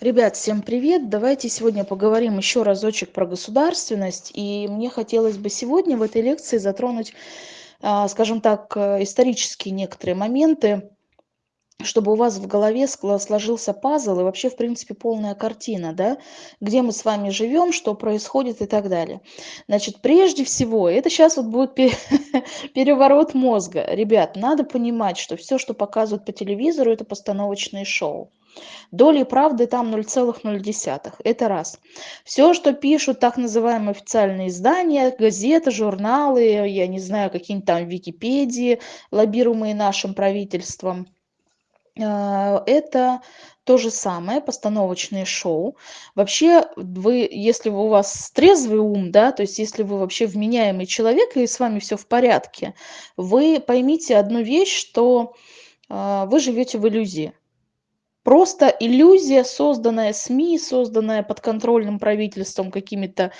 Ребят, всем привет! Давайте сегодня поговорим еще разочек про государственность. И мне хотелось бы сегодня в этой лекции затронуть, а, скажем так, э, исторические некоторые моменты, чтобы у вас в голове сложился пазл и вообще, в принципе, полная картина, да, где мы с вами живем, что происходит и так далее. Значит, прежде всего, это сейчас вот будет переворот мозга. Ребят, надо понимать, что все, что показывают по телевизору, это постановочные шоу. Доли правды там 0,0. Это раз. Все, что пишут так называемые официальные издания, газеты, журналы, я не знаю, какие-нибудь там Википедии, лоббируемые нашим правительством – а, это то же самое, постановочное шоу. Вообще, вы, если у вас трезвый ум, да, то есть если вы вообще вменяемый человек и с вами все в порядке, вы поймите одну вещь, что э, вы живете в иллюзии. Просто иллюзия, созданная СМИ, созданная подконтрольным правительством какими-то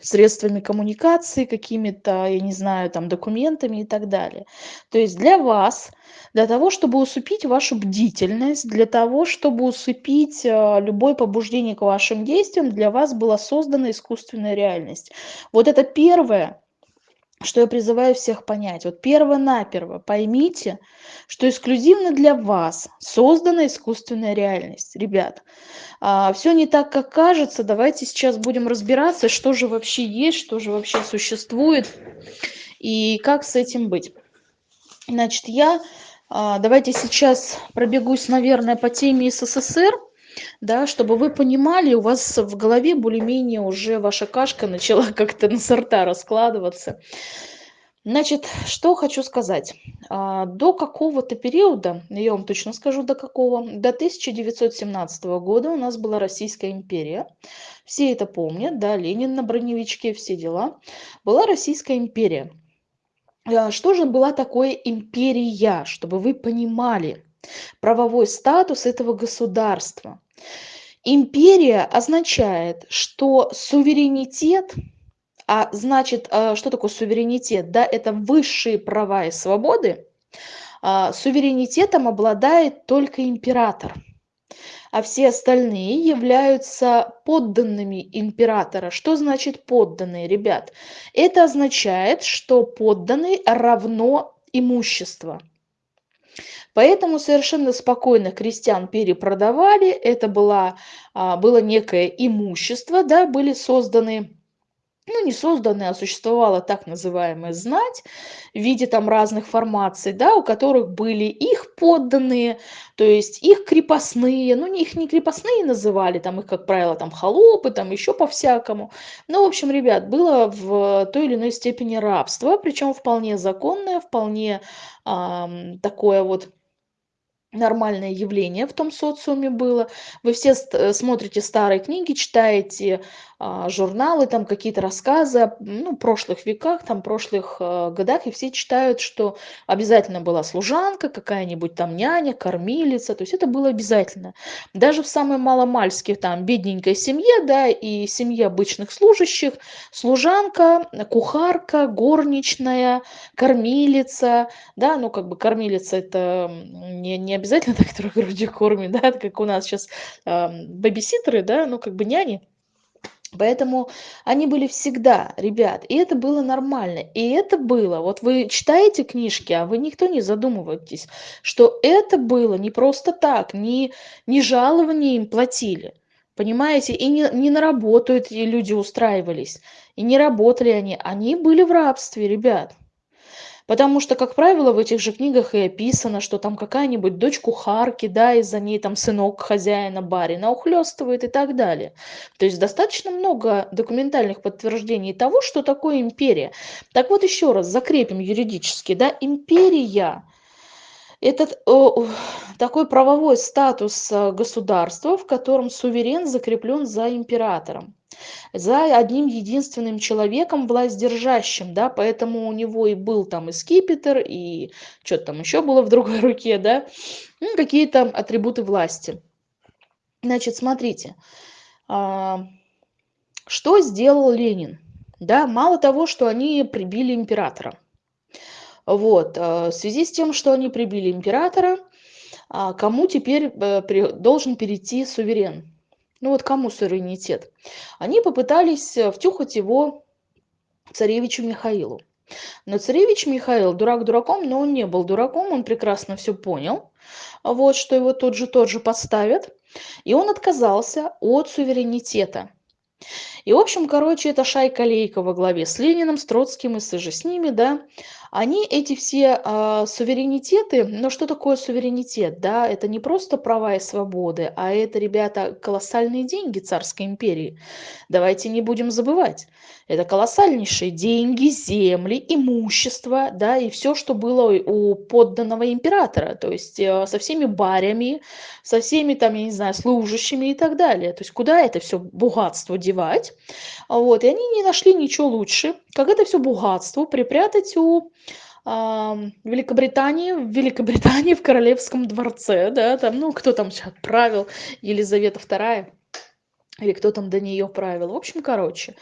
средствами коммуникации, какими-то, я не знаю, там, документами и так далее. То есть для вас, для того, чтобы усыпить вашу бдительность, для того, чтобы усыпить э, любое побуждение к вашим действиям, для вас была создана искусственная реальность. Вот это первое, что я призываю всех понять. Вот перво-наперво поймите, что эксклюзивно для вас создана искусственная реальность. Ребят, а, все не так, как кажется. Давайте сейчас будем разбираться, что же вообще есть, что же вообще существует и как с этим быть. Значит, я а, давайте сейчас пробегусь, наверное, по теме СССР да, чтобы вы понимали, у вас в голове более-менее уже ваша кашка начала как-то на сорта раскладываться. Значит, что хочу сказать. А, до какого-то периода, я вам точно скажу до какого, до 1917 года у нас была Российская империя. Все это помнят, да, Ленин на броневичке, все дела. Была Российская империя. А, что же была такое империя, чтобы вы понимали правовой статус этого государства? Империя означает, что суверенитет, а значит, а, что такое суверенитет? Да, это высшие права и свободы. А, суверенитетом обладает только император, а все остальные являются подданными императора. Что значит подданные, ребят? Это означает, что подданный равно имущество. Поэтому совершенно спокойно крестьян перепродавали, это была, а, было некое имущество, да, были созданы ну, не созданная, а существовала так называемая знать в виде там разных формаций, да, у которых были их подданные, то есть их крепостные, ну, их не крепостные называли, там их, как правило, там холопы, там еще по-всякому. Ну, в общем, ребят, было в той или иной степени рабство, причем вполне законное, вполне э, такое вот нормальное явление в том социуме было. Вы все э, смотрите старые книги, читаете журналы, там какие-то рассказы ну, прошлых веках, там прошлых а, годах, и все читают, что обязательно была служанка, какая-нибудь там няня, кормилица, то есть это было обязательно. Даже в самой маломальской там бедненькой семье, да, и семье обычных служащих, служанка, кухарка, горничная, кормилица, да, ну как бы кормилица это не, не обязательно так, которая грудью кормит, да, как у нас сейчас э, бэбиситеры, да, ну как бы няни. Поэтому они были всегда, ребят, и это было нормально. И это было, вот вы читаете книжки, а вы никто не задумываетесь, что это было не просто так, не, не жалование им платили. Понимаете, и не, не на работу эти люди устраивались, и не работали они, они были в рабстве, ребят. Потому что, как правило, в этих же книгах и описано, что там какая-нибудь дочь кухарки, да, и за ней там сынок хозяина барина ухлёстывает и так далее. То есть достаточно много документальных подтверждений того, что такое империя. Так вот еще раз закрепим юридически, да, империя этот о, такой правовой статус э, государства, в котором суверен закреплен за императором за одним единственным человеком власть держащим, да, поэтому у него и был там и скипетр, и что-то там еще было в другой руке, да, ну, какие-то атрибуты власти. Значит, смотрите, а, что сделал Ленин? Да, мало того, что они прибили императора. Вот, а, в связи с тем, что они прибили императора, а кому теперь э, должен перейти суверен? Ну вот кому суверенитет? Они попытались э, втюхать его царевичу Михаилу. Но царевич Михаил, дурак дураком, но он не был дураком, он прекрасно все понял, вот, что его тот же тот же подставят. И он отказался от суверенитета. И, в общем, короче, эта шайка Лейка во главе с Лениным, с Троцким и с же с ними, да, они эти все а, суверенитеты, но что такое суверенитет, да, это не просто права и свободы, а это, ребята, колоссальные деньги царской империи. Давайте не будем забывать. Это колоссальнейшие деньги, земли, имущество, да, и все, что было у подданного императора, то есть э, со всеми барями, со всеми там, я не знаю, служащими и так далее. То есть куда это все богатство девать? Вот, и они не нашли ничего лучше, как это все богатство припрятать у Великобритании, в Великобритании, в Королевском дворце, да, там, ну, кто там сейчас правил, Елизавета II, или кто там до нее правил. В общем, короче,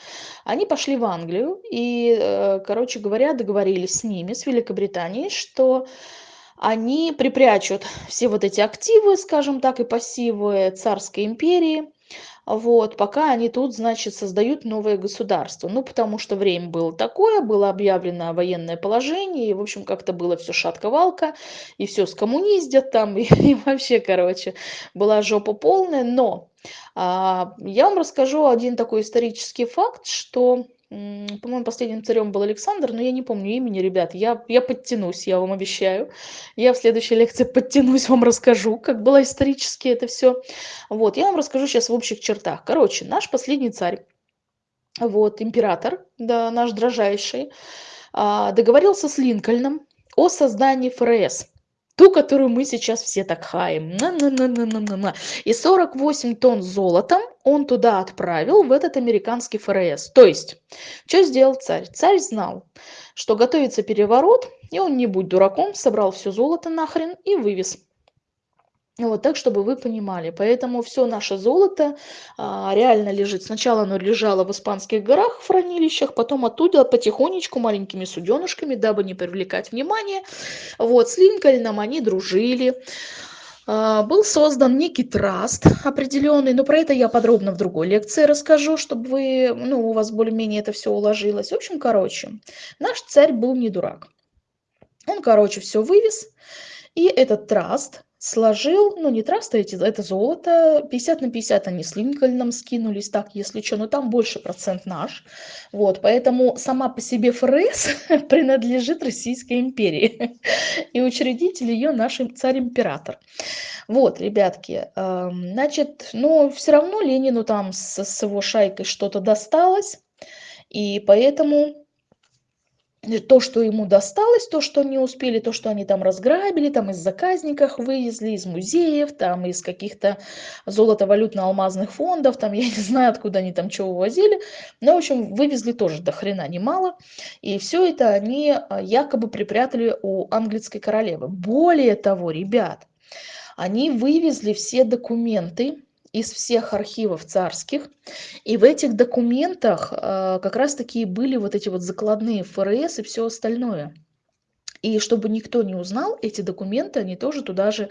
они пошли в Англию и, э, короче говоря, договорились с ними, с Великобританией, что они припрячут все вот эти активы, скажем так, и пассивы царской империи, вот, пока они тут, значит, создают новое государство. Ну, потому что время было такое, было объявлено военное положение, и, в общем, как-то было все шатко-валко, и все скоммуниздят там, и, и вообще, короче, была жопа полная. Но а, я вам расскажу один такой исторический факт, что по-моему, последним царем был Александр, но я не помню имени, ребят. Я, я подтянусь, я вам обещаю. Я в следующей лекции подтянусь, вам расскажу, как было исторически это все. Вот, я вам расскажу сейчас в общих чертах. Короче, наш последний царь, вот, император, да, наш дрожайший, а, договорился с Линкольном о создании ФРС ту, которую мы сейчас все так хаем. На -на -на -на -на -на. И 48 тонн золотом он туда отправил, в этот американский ФРС. То есть, что сделал царь? Царь знал, что готовится переворот, и он, не будь дураком, собрал все золото нахрен и вывез. Вот так, чтобы вы понимали. Поэтому все наше золото а, реально лежит. Сначала оно лежало в Испанских горах в хранилищах, потом оттуда потихонечку маленькими суденышками, дабы не привлекать внимание. Вот, с Линкольном они дружили. А, был создан некий траст определенный, но про это я подробно в другой лекции расскажу, чтобы вы, ну, у вас более-менее это все уложилось. В общем, короче, наш царь был не дурак. Он, короче, все вывез, и этот траст сложил, ну не траста эти, это золото, 50 на 50 они с Линкольном скинулись, так, если что, но там больше процент наш, вот, поэтому сама по себе ФРС принадлежит Российской империи, и учредитель ее наш царь-император. Вот, ребятки, значит, но все равно Ленину там с, с его шайкой что-то досталось, и поэтому то, что ему досталось, то, что не успели, то, что они там разграбили, там из заказников вывезли, из музеев, там из каких-то золото-валютно-алмазных фондов, там я не знаю, откуда они там чего увозили, но, в общем, вывезли тоже до хрена немало, и все это они а, якобы припрятали у английской королевы. Более того, ребят, они вывезли все документы, из всех архивов царских. И в этих документах э, как раз-таки были вот эти вот закладные ФРС и все остальное. И чтобы никто не узнал эти документы, они тоже туда же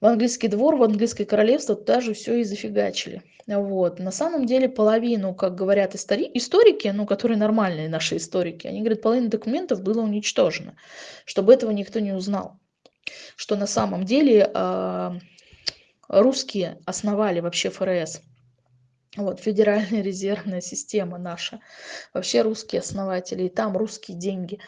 в английский двор, в английское королевство туда же все и зафигачили. Вот. На самом деле половину, как говорят истори историки, ну, которые нормальные наши историки, они говорят, половина документов было уничтожено, чтобы этого никто не узнал. Что на самом деле э, русские основали вообще ФРС. Вот, Федеральная резервная система наша. Вообще русские основатели, и там русские деньги.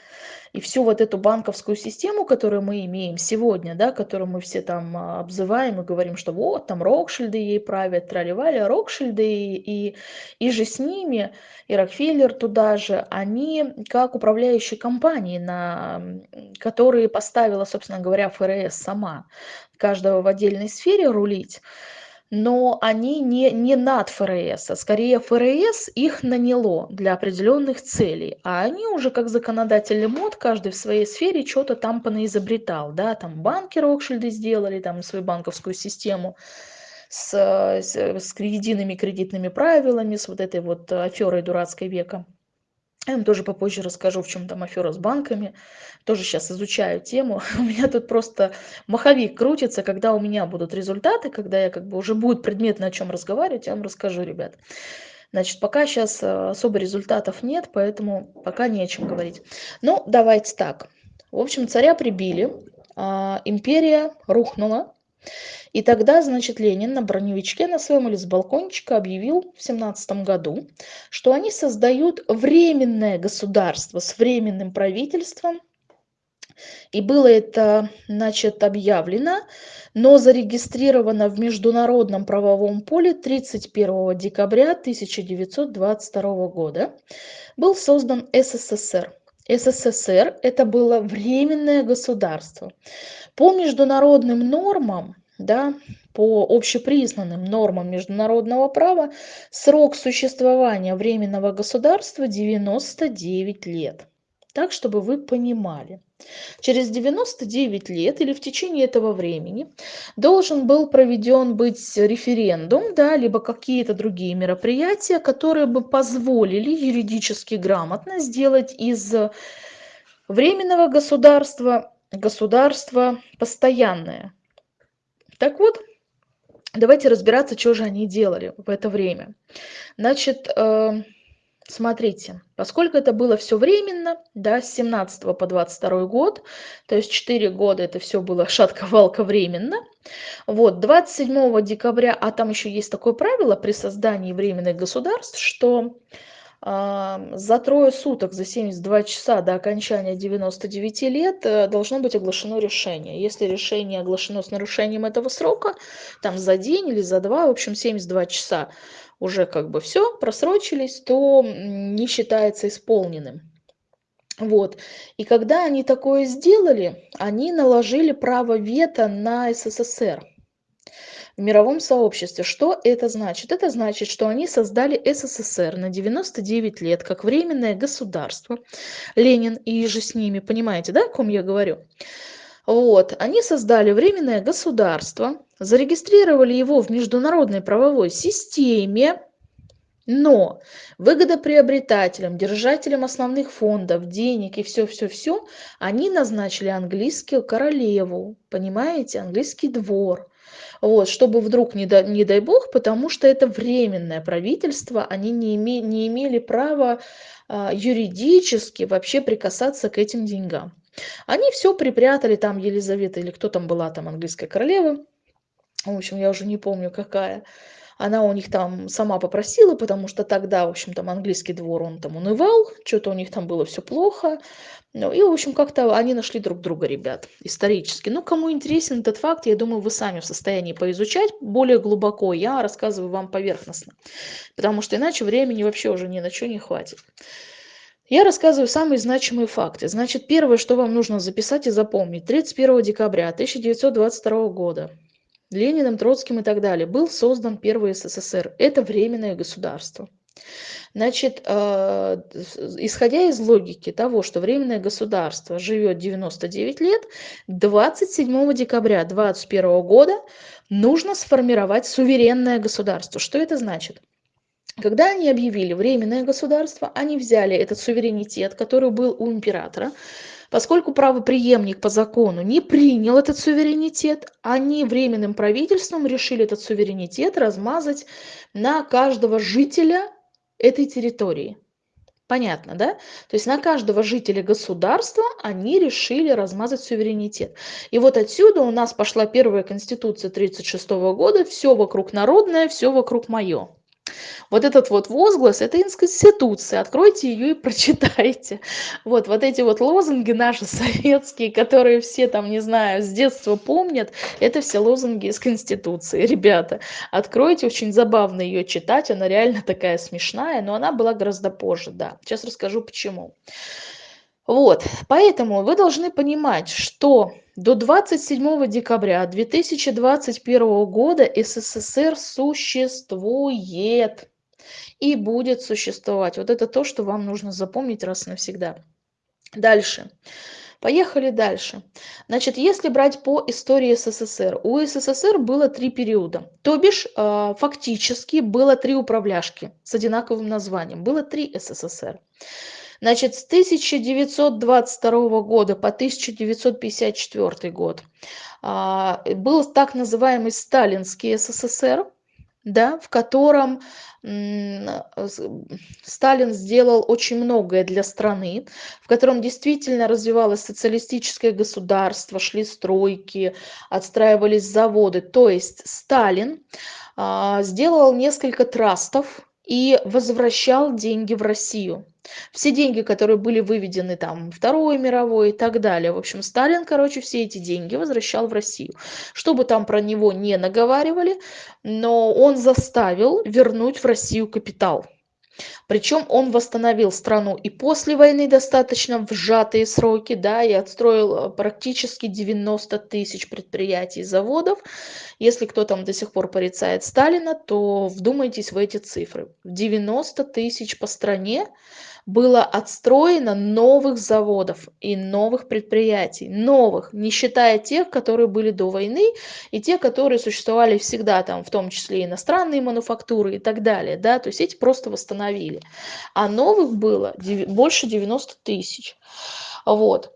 И всю вот эту банковскую систему, которую мы имеем сегодня, да, которую мы все там а, обзываем и говорим, что вот там Рокшильды ей правят, тролливали, Рокшильды и, и, и же с ними, и Рокфеллер туда же, они как управляющие компании, на, которые поставила, собственно говоря, ФРС сама, каждого в отдельной сфере рулить но они не, не над ФРС, а скорее ФРС их наняло для определенных целей, а они уже как законодатели мод, каждый в своей сфере что-то там понаизобретал, да, там банки Рокшильды сделали, там свою банковскую систему, с, с, с едиными кредитными правилами, с вот этой вот аферой дурацкой века Я вам тоже попозже расскажу, в чем там афера с банками. Тоже сейчас изучаю тему. У меня тут просто маховик крутится, когда у меня будут результаты, когда я как бы уже будет предметно о чем разговаривать, я вам расскажу, ребят. Значит, пока сейчас э, особо результатов нет, поэтому пока не о чем говорить. Ну, давайте так. В общем, царя прибили, а, империя рухнула. И тогда, значит, Ленин на броневичке на своем или с балкончика объявил в семнадцатом году, что они создают временное государство с временным правительством. И было это, значит, объявлено, но зарегистрировано в международном правовом поле 31 декабря 1922 года. Был создан СССР. СССР – это было временное государство. По международным нормам, да, по общепризнанным нормам международного права, срок существования временного государства 99 лет. Так, чтобы вы понимали. Через 99 лет или в течение этого времени должен был проведен быть референдум, да, либо какие-то другие мероприятия, которые бы позволили юридически грамотно сделать из временного государства государство постоянное. Так вот, давайте разбираться, что же они делали в это время. Значит, э, смотрите, поскольку это было все временно, да, с 17 по 22 год, то есть 4 года это все было шатко-валко временно, вот, 27 декабря, а там еще есть такое правило при создании временных государств, что за трое суток, за 72 часа до окончания 99 лет э, должно быть оглашено решение. Если решение оглашено с нарушением этого срока, там за день или за два, в общем 72 часа уже как бы все, просрочились, то не считается исполненным. Вот. И когда они такое сделали, они наложили право вето на СССР в мировом сообществе. Что это значит? Это значит, что они создали СССР на 99 лет как временное государство. Ленин и же с ними, понимаете, да, о ком я говорю? Вот, они создали временное государство, зарегистрировали его в международной правовой системе, но выгодоприобретателям, держателям основных фондов, денег и все-все-все, они назначили английскую королеву, понимаете, английский двор вот, чтобы вдруг, не, да, не дай бог, потому что это временное правительство, они не, име, не имели права а, юридически вообще прикасаться к этим деньгам. Они все припрятали, там Елизавета или кто там была, там английская королева, в общем, я уже не помню какая, она у них там сама попросила, потому что тогда, в общем, там английский двор, он там унывал, что-то у них там было все плохо. Ну, и, в общем, как-то они нашли друг друга, ребят, исторически. Ну, кому интересен этот факт, я думаю, вы сами в состоянии поизучать более глубоко. Я рассказываю вам поверхностно, потому что иначе времени вообще уже ни на что не хватит. Я рассказываю самые значимые факты. Значит, первое, что вам нужно записать и запомнить. 31 декабря 1922 года Лениным, Троцким и так далее, был создан первый СССР. Это временное государство. Значит, э, исходя из логики того, что временное государство живет 99 лет, 27 декабря 2021 года нужно сформировать суверенное государство. Что это значит? Когда они объявили временное государство, они взяли этот суверенитет, который был у императора, Поскольку правопреемник по закону не принял этот суверенитет, они временным правительством решили этот суверенитет размазать на каждого жителя этой территории. Понятно, да? То есть на каждого жителя государства они решили размазать суверенитет. И вот отсюда у нас пошла первая конституция 1936 года, все вокруг народное, все вокруг мое. Вот этот вот возглас, это институция, откройте ее и прочитайте. Вот, вот эти вот лозунги наши советские, которые все там, не знаю, с детства помнят, это все лозунги из Конституции, ребята. Откройте, очень забавно ее читать, она реально такая смешная, но она была гораздо позже, да. Сейчас расскажу почему. Вот, поэтому вы должны понимать, что до 27 декабря 2021 года СССР существует и будет существовать. Вот это то, что вам нужно запомнить раз и навсегда. Дальше. Поехали дальше. Значит, если брать по истории СССР, у СССР было три периода. То бишь, э, фактически было три управляшки с одинаковым названием. Было три СССР. Значит, с 1922 года по 1954 год а, был так называемый Сталинский СССР, да, в котором Сталин сделал очень многое для страны, в котором действительно развивалось социалистическое государство, шли стройки, отстраивались заводы. То есть Сталин а, сделал несколько трастов и возвращал деньги в Россию. Все деньги, которые были выведены там Второй мировой и так далее. В общем, Сталин, короче, все эти деньги возвращал в Россию. Чтобы там про него не наговаривали, но он заставил вернуть в Россию капитал. Причем он восстановил страну и после войны достаточно в сжатые сроки, да, и отстроил э, практически 90 тысяч предприятий и заводов. Если кто там до сих пор порицает Сталина, то вдумайтесь в эти цифры. 90 тысяч по стране было отстроено новых заводов и новых предприятий, новых, не считая тех, которые были до войны, и те, которые существовали всегда, там, в том числе иностранные мануфактуры и так далее, да, то есть эти просто восстановили. А новых было больше 90 тысяч. Вот.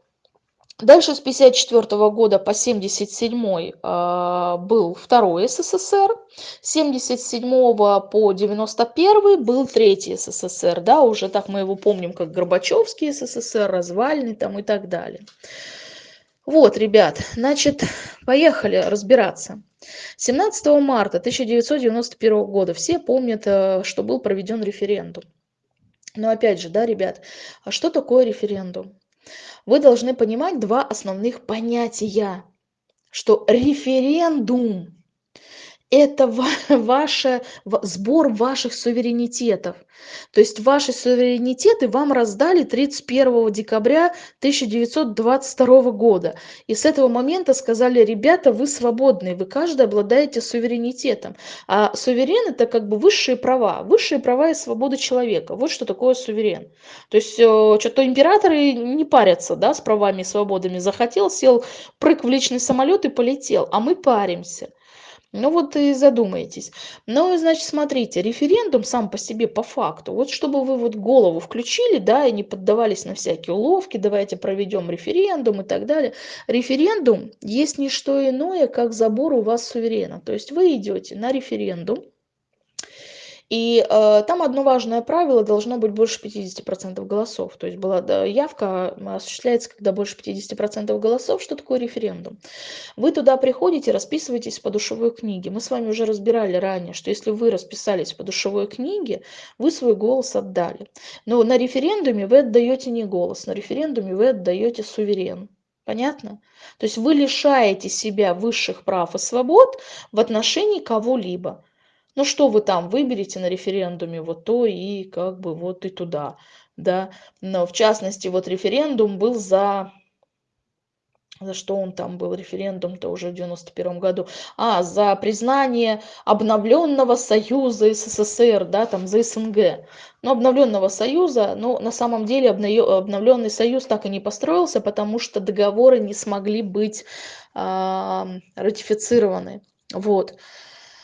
Дальше с 1954 года по 1977 э, был второй СССР, с 1977 по 1991 был третий СССР, да, уже так мы его помним как Горбачевский СССР, развальный там и так далее. Вот, ребят, значит, поехали разбираться. 17 марта 1991 года все помнят, э, что был проведен референдум. Но опять же, да, ребят, а что такое референдум? Вы должны понимать два основных понятия, что референдум это ваше, сбор ваших суверенитетов. То есть ваши суверенитеты вам раздали 31 декабря 1922 года. И с этого момента сказали, ребята, вы свободны, вы каждый обладаете суверенитетом. А суверен это как бы высшие права, высшие права и свободы человека. Вот что такое суверен. То есть э, что-то императоры не парятся да, с правами и свободами. Захотел, сел, прыг в личный самолет и полетел. А мы паримся. Ну вот и задумайтесь. Ну, значит, смотрите, референдум сам по себе по факту, вот чтобы вы вот голову включили, да, и не поддавались на всякие уловки, давайте проведем референдум и так далее. Референдум есть не что иное, как забор у вас суверена. То есть вы идете на референдум, и э, там одно важное правило, должно быть больше 50% голосов. То есть была да, явка осуществляется, когда больше 50% голосов. Что такое референдум? Вы туда приходите, расписываетесь по душевой книге. Мы с вами уже разбирали ранее, что если вы расписались по душевой книге, вы свой голос отдали. Но на референдуме вы отдаете не голос, на референдуме вы отдаете суверен. Понятно? То есть вы лишаете себя высших прав и свобод в отношении кого-либо ну что вы там выберете на референдуме, вот то и как бы вот и туда, да. Но в частности, вот референдум был за за что он там был, референдум-то уже в 91 году, а, за признание обновленного союза СССР, да, там, за СНГ. Но обновленного союза, ну, на самом деле обновленный союз так и не построился, потому что договоры не смогли быть э, ратифицированы, вот.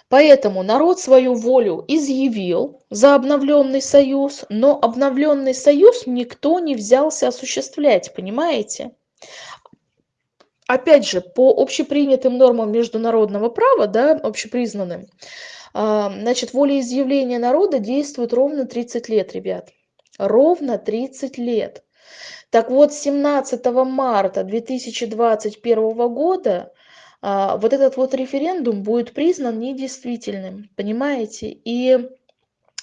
Поэтому народ свою волю изъявил за обновленный союз, но обновленный союз никто не взялся осуществлять, понимаете? Опять же, по общепринятым нормам международного права, да, общепризнанным, а, значит, волеизъявление народа действует ровно 30 лет, ребят. Ровно 30 лет. Так вот, 17 марта 2021 года вот этот вот референдум будет признан недействительным, понимаете? И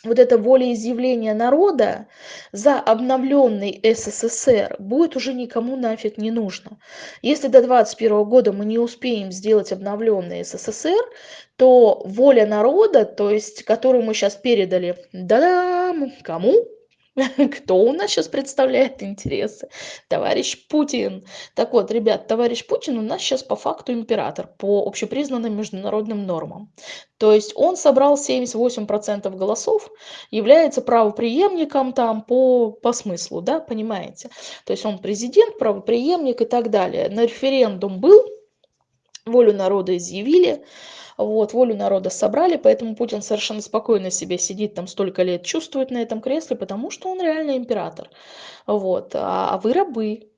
вот это волеизъявление народа за обновленный СССР будет уже никому нафиг не нужно. Если до 2021 года мы не успеем сделать обновленный СССР, то воля народа, то есть которую мы сейчас передали, да, кому? Кто у нас сейчас представляет интересы? Товарищ Путин. Так вот, ребят, товарищ Путин у нас сейчас по факту император по общепризнанным международным нормам. То есть он собрал 78% голосов, является правоприемником там по, по смыслу, да, понимаете? То есть он президент, правоприемник и так далее. На референдум был, волю народа изъявили, вот, волю народа собрали, поэтому Путин совершенно спокойно себе сидит там столько лет, чувствует на этом кресле, потому что он реально император. Вот, а, а вы рабы.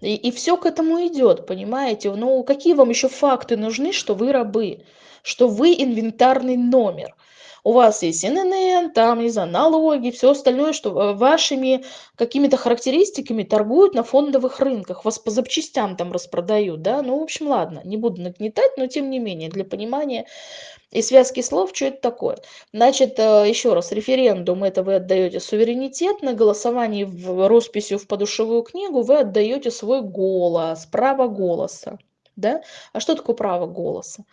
И, и все к этому идет, понимаете? Ну, какие вам еще факты нужны, что вы рабы, что вы инвентарный номер? У вас есть ННН, там, не знаю, налоги, все остальное, что вашими какими-то характеристиками торгуют на фондовых рынках, вас по запчастям там распродают, да, ну, в общем, ладно, не буду нагнетать, но тем не менее, для понимания и связки слов, что это такое. Значит, э, еще раз, референдум, это вы отдаете суверенитет, на голосовании в росписью в подушевую книгу вы отдаете свой голос, право голоса да? А что такое право голоса?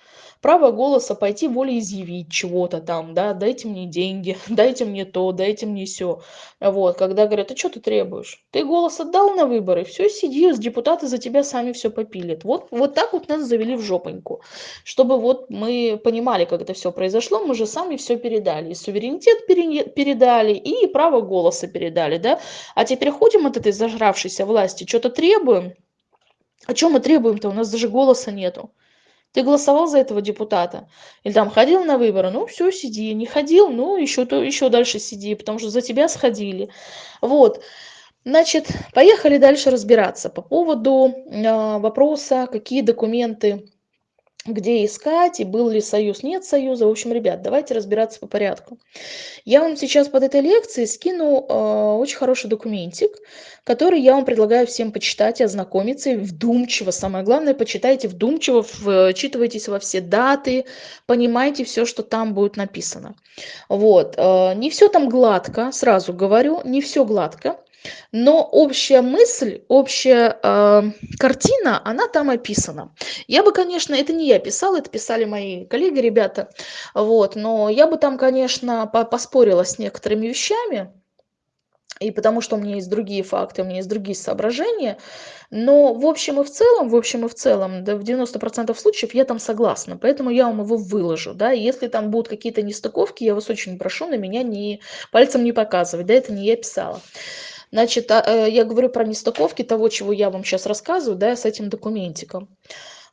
Право голоса пойти волеизъявить чего-то там, да, дайте мне деньги, дайте мне то, дайте мне все. Вот, когда говорят, а что ты требуешь? Ты голос отдал на выборы, все, сиди, депутаты за тебя сами все попилят. Вот, вот так вот нас завели в жопоньку. Чтобы вот мы понимали, как это все произошло, мы же сами все передали. И суверенитет передали, и право голоса передали, да? А теперь ходим от этой зажравшейся власти, что-то требуем, о чем мы требуем-то? У нас даже голоса нету. Ты голосовал за этого депутата? Или там ходил на выборы? Ну, все, сиди. Не ходил? Ну, еще, то, еще дальше сиди, потому что за тебя сходили. Вот. Значит, поехали дальше разбираться по поводу э, вопроса, какие документы где искать, и был ли союз, нет союза. В общем, ребят, давайте разбираться по порядку. Я вам сейчас под этой лекцией скину э, очень хороший документик, который я вам предлагаю всем почитать и ознакомиться, и вдумчиво, самое главное, почитайте вдумчиво, вчитывайтесь во все даты, понимайте все, что там будет написано. Вот, э, не все там гладко, сразу говорю, не все гладко, но общая мысль, общая э, картина, она там описана. Я бы, конечно, это не я писала, это писали мои коллеги, ребята, вот, но я бы там, конечно, по поспорила с некоторыми вещами, и потому что у меня есть другие факты, у меня есть другие соображения, но в общем и в целом, в общем и в целом, да, в 90% случаев я там согласна, поэтому я вам его выложу, да, и если там будут какие-то нестыковки, я вас очень прошу на меня не, пальцем не показывать, да, это не я писала. Значит, а, э, я говорю про нестыковки того, чего я вам сейчас рассказываю, да, с этим документиком.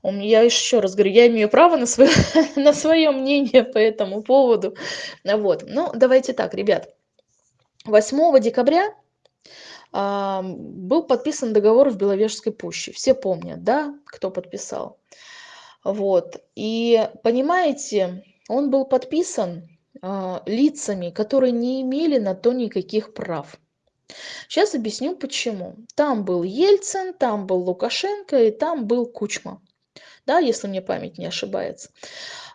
Я еще раз говорю, я имею право на свое, на свое мнение по этому поводу. Вот. Ну, давайте так, ребят. 8 декабря а, был подписан договор в Беловежской пуще. Все помнят, да, кто подписал. Вот. И понимаете, он был подписан а, лицами, которые не имели на то никаких прав. Сейчас объясню почему. Там был Ельцин, там был Лукашенко и там был Кучма. Да, если мне память не ошибается.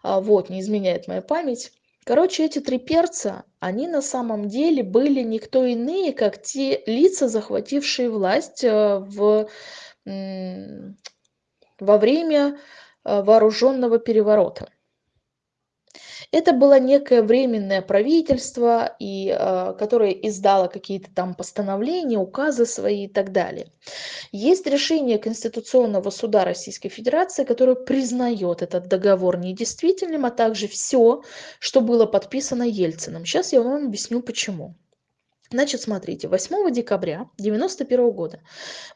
А, вот, не изменяет моя память. Короче, эти три перца, они на самом деле были никто иные, как те лица, захватившие власть э, в, во время э, вооруженного переворота. Это было некое временное правительство, и, э, которое издало какие-то там постановления, указы свои и так далее. Есть решение Конституционного суда Российской Федерации, которое признает этот договор недействительным, а также все, что было подписано Ельциным. Сейчас я вам объясню почему. Значит, смотрите, 8 декабря 1991 года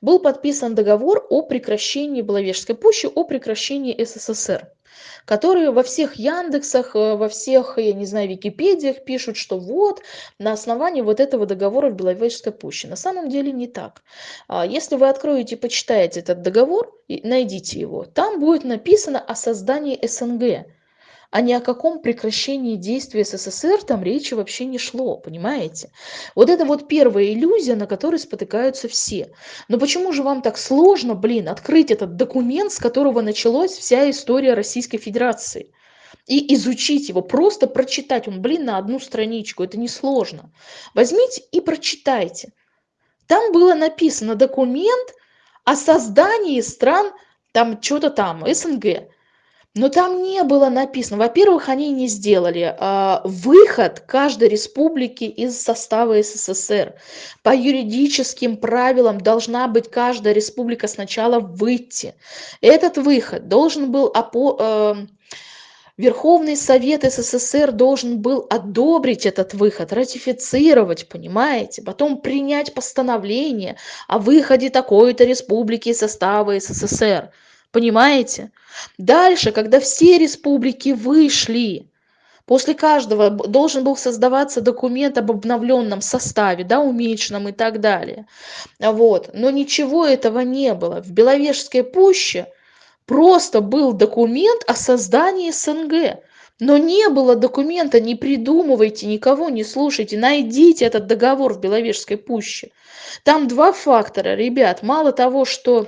был подписан договор о прекращении Беловежской пущи, о прекращении СССР которые во всех Яндексах, э, во всех, я не знаю, Википедиях пишут, что вот на основании вот этого договора в Беловежской пуще. На самом деле не так. А если вы откроете и почитаете этот договор, найдите его, там будет написано о создании СНГ а ни о каком прекращении действия СССР там речи вообще не шло, понимаете? Вот это вот первая иллюзия, на которой спотыкаются все. Но почему же вам так сложно, блин, открыть этот документ, с которого началась вся история Российской Федерации? и изучить его, просто прочитать. Он, блин, на одну страничку, это несложно. Возьмите и прочитайте. Там было написано документ о создании стран, там что-то там, СНГ. Но там не было написано, во-первых, они не сделали а, выход каждой республики из состава СССР. По юридическим правилам должна быть каждая республика сначала выйти. Этот выход должен был опо, э, Верховный Совет СССР должен был одобрить этот выход, ратифицировать, понимаете, потом принять постановление о выходе такой-то республики из состава СССР. Понимаете? Дальше, когда все республики вышли, после каждого должен был создаваться документ об обновленном составе, да, уменьшенном и так далее. Вот. Но ничего этого не было. В Беловежской пуще просто был документ о создании СНГ. Но не было документа, не придумывайте, никого не слушайте, найдите этот договор в Беловежской пуще. Там два фактора, ребят. Мало того, что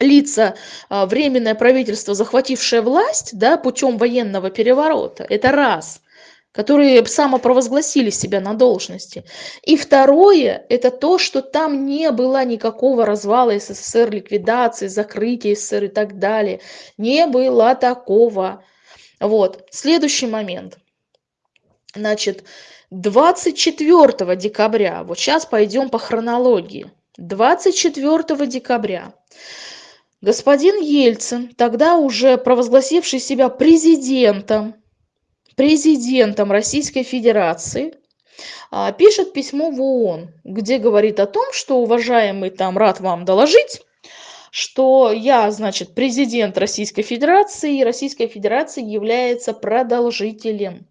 лица, а, временное правительство, захватившее власть да, путем военного переворота, это раз, которые самопровозгласили себя на должности. И второе, это то, что там не было никакого развала СССР, ликвидации, закрытия СССР и так далее. Не было такого. Вот, следующий момент. Значит, 24 декабря, вот сейчас пойдем по хронологии. 24 декабря господин Ельцин, тогда уже провозгласивший себя президентом, президентом Российской Федерации, а, пишет письмо в ООН, где говорит о том, что, уважаемый, там, рад вам доложить, что я, значит, президент Российской Федерации, и Российская Федерация является продолжителем.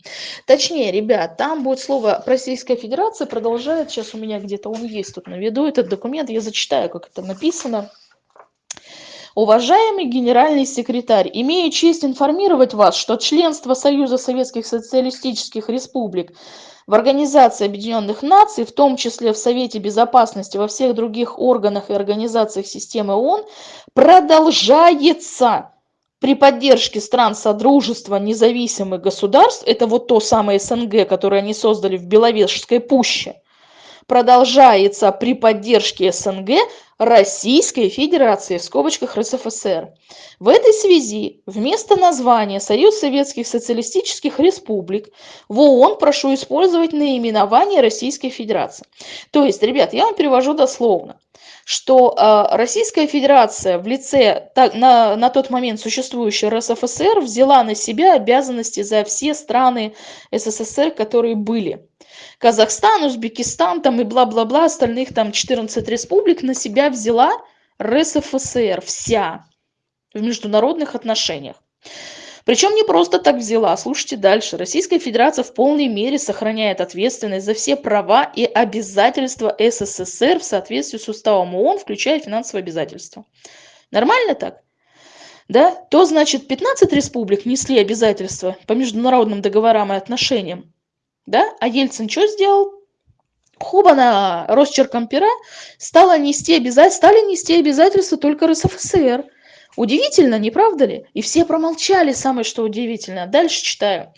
Точнее, ребят, там будет слово Российская Федерация продолжает, сейчас у меня где-то он есть тут на виду, этот документ, я зачитаю, как это написано. Уважаемый генеральный секретарь, имею честь информировать вас, что членство Союза Советских Социалистических Республик в Организации Объединенных Наций, в том числе в Совете Безопасности, во всех других органах и организациях системы ООН, продолжается. При поддержке стран Содружества независимых государств, это вот то самое СНГ, которое они создали в Беловежской пуще, продолжается при поддержке СНГ Российской Федерации, в скобочках РСФСР. В этой связи вместо названия Союз Советских Социалистических Республик в ООН прошу использовать наименование Российской Федерации. То есть, ребят, я вам перевожу дословно что э, Российская Федерация в лице на, на тот момент существующей РСФСР взяла на себя обязанности за все страны СССР, которые были. Казахстан, Узбекистан там и бла-бла-бла, остальных там 14 республик на себя взяла РСФСР вся в международных отношениях. Причем не просто так взяла. Слушайте дальше. Российская Федерация в полной мере сохраняет ответственность за все права и обязательства СССР в соответствии с уставом ООН, включая финансовые обязательства. Нормально так? Да? То значит 15 республик несли обязательства по международным договорам и отношениям. Да? А Ельцин что сделал? Хобана росчерком пера стала нести обязательства, стали нести обязательства только РСФСР. Удивительно, не правда ли? И все промолчали, самое что удивительно. Дальше читаю.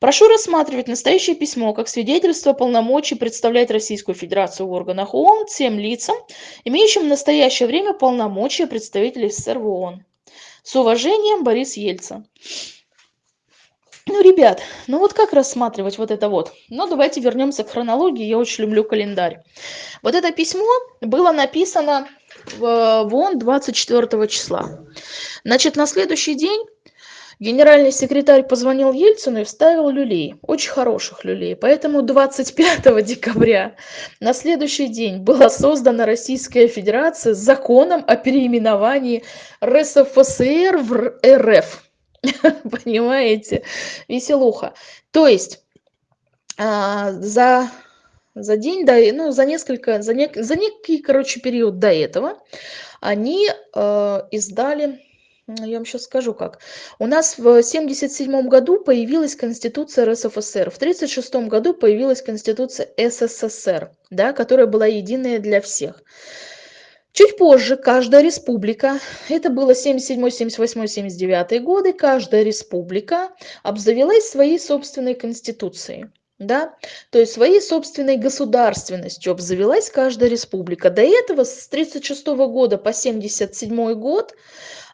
Прошу рассматривать настоящее письмо как свидетельство полномочий представлять Российскую Федерацию в органах ООН тем лицам, имеющим в настоящее время полномочия представителей СССР в ООН. С уважением, Борис Ельцин. Ну, ребят, ну вот как рассматривать вот это вот? Ну, давайте вернемся к хронологии, я очень люблю календарь. Вот это письмо было написано в, в ООН 24 числа. Значит, на следующий день генеральный секретарь позвонил Ельцину и вставил люлей, очень хороших люлей. Поэтому 25 декабря на следующий день была создана Российская Федерация с законом о переименовании РСФСР в РФ. Понимаете? Веселуха. То есть а, за, за день, до, ну, за несколько, за, нек, за некий, короче, период до этого они э, издали, я вам сейчас скажу как. У нас в 1977 году появилась Конституция РСФСР, в 1936 году появилась Конституция СССР, да, которая была единая для всех. Чуть позже каждая республика, это было 77, 78, 79 годы, каждая республика обзавелась своей собственной конституцией. Да? То есть своей собственной государственностью обзавелась каждая республика. До этого с 1936 года по 1977 год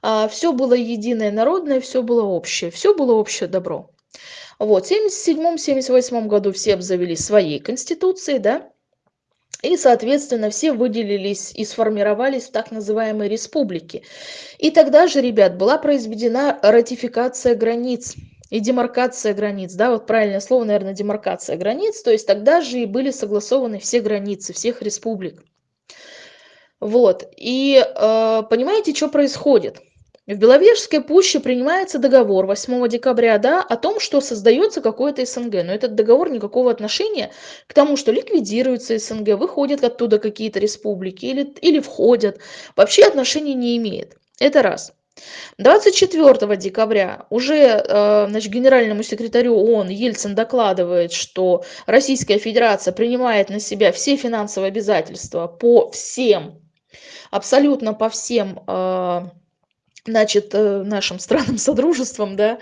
а, все было единое народное, все было общее, все было общее добро. Вот, в 1977-1978 году все обзавелись своей конституцией, да, и, соответственно, все выделились и сформировались в так называемые республики. И тогда же, ребят, была произведена ратификация границ и демаркация границ, да, вот правильное слово, наверное, демаркация границ, то есть тогда же и были согласованы все границы всех республик. Вот, и э, понимаете, что происходит? В Беловежской пуще принимается договор 8 декабря, да, о том, что создается какое-то СНГ. Но этот договор никакого отношения к тому, что ликвидируется СНГ, выходят оттуда какие-то республики или, или входят, вообще отношения не имеет. Это раз. 24 декабря уже э, значит, генеральному секретарю ООН Ельцин докладывает, что Российская Федерация принимает на себя все финансовые обязательства по всем, абсолютно по всем э, значит, э, нашим странам содружеством, да,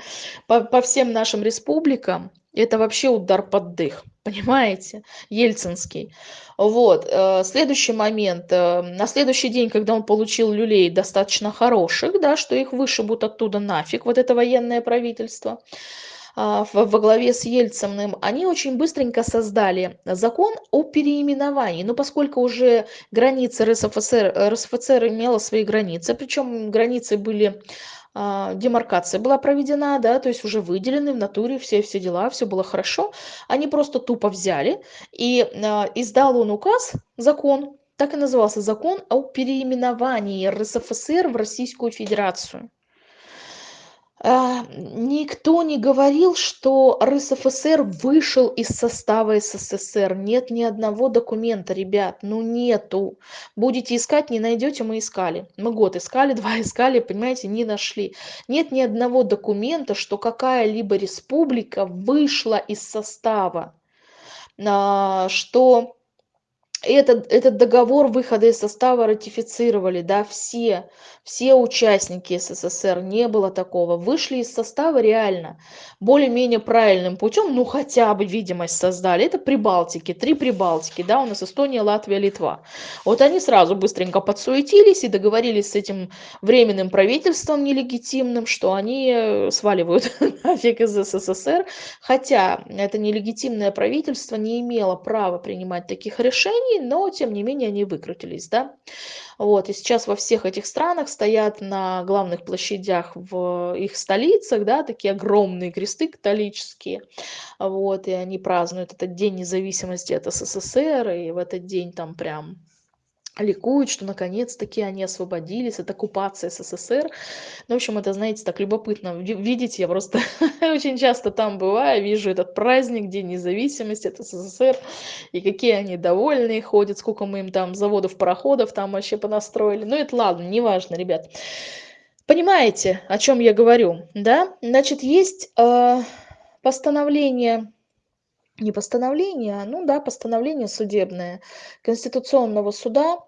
по, по всем нашим республикам, это вообще удар под дых, понимаете, ельцинский. Вот, э, следующий момент, э, на следующий день, когда он получил люлей достаточно хороших, да, что их вышибут оттуда нафиг, вот это военное правительство, во главе с Ельциным, они очень быстренько создали закон о переименовании. Но поскольку уже границы РСФСР, РСФСР имела свои границы, причем границы были а, демаркация была проведена, да, то есть уже выделены в натуре все, все дела, все было хорошо. Они просто тупо взяли и а, издал он указ, закон, так и назывался закон о переименовании РСФСР в Российскую Федерацию. А, никто не говорил, что РСФСР вышел из состава СССР. Нет ни одного документа, ребят, ну нету. Будете искать, не найдете, мы искали. Мы год искали, два искали, понимаете, не нашли. Нет ни одного документа, что какая-либо республика вышла из состава, а, что этот, этот договор выхода из состава ратифицировали, да, все, все участники СССР, не было такого. Вышли из состава реально более-менее правильным путем, ну хотя бы видимость создали. Это Прибалтики, три Прибалтики, да, у нас Эстония, Латвия, Литва. Вот они сразу быстренько подсуетились и договорились с этим временным правительством нелегитимным, что они э, сваливают нафиг из СССР, хотя это нелегитимное правительство не имело права принимать таких решений, но тем не менее они выкрутились, да. Вот, и сейчас во всех этих странах стоят на главных площадях в их столицах, да, такие огромные кресты католические, вот, и они празднуют этот день независимости от СССР, и в этот день там прям ликуют, что наконец-таки они освободились от оккупации СССР. Ну, в общем, это, знаете, так любопытно видеть. Я просто очень часто там бываю, вижу этот праздник, День независимости от СССР, и какие они довольные ходят, сколько мы им там заводов, пароходов там вообще понастроили. Ну, это ладно, неважно, ребят. Понимаете, о чем я говорю, да? Значит, есть э, постановление не постановление, ну да, постановление судебное Конституционного суда,